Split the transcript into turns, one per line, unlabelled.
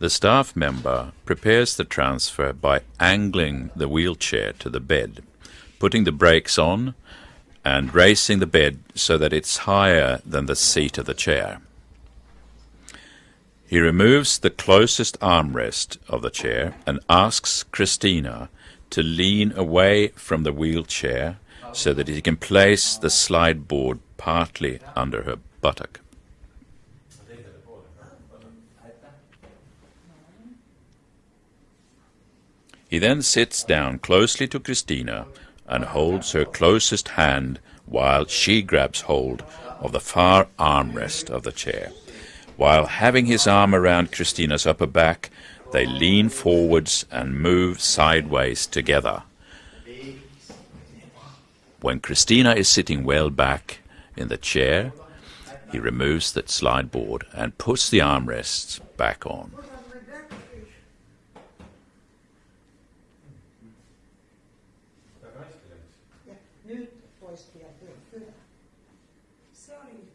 The staff member prepares the transfer by angling the wheelchair to the bed, putting the brakes on, and raising the bed so that it's higher than the seat of the chair. He removes the closest armrest of the chair and asks Christina to lean away from the wheelchair so that he can place the slide board partly under her buttock. He then sits down closely to Christina and holds her closest hand while she grabs hold of the far armrest of the chair. While having his arm around Christina's upper back, they lean forwards and move sideways together. When Christina is sitting well back in the chair, he removes the slide board and puts the armrests back on.
voice be up here. Sorry.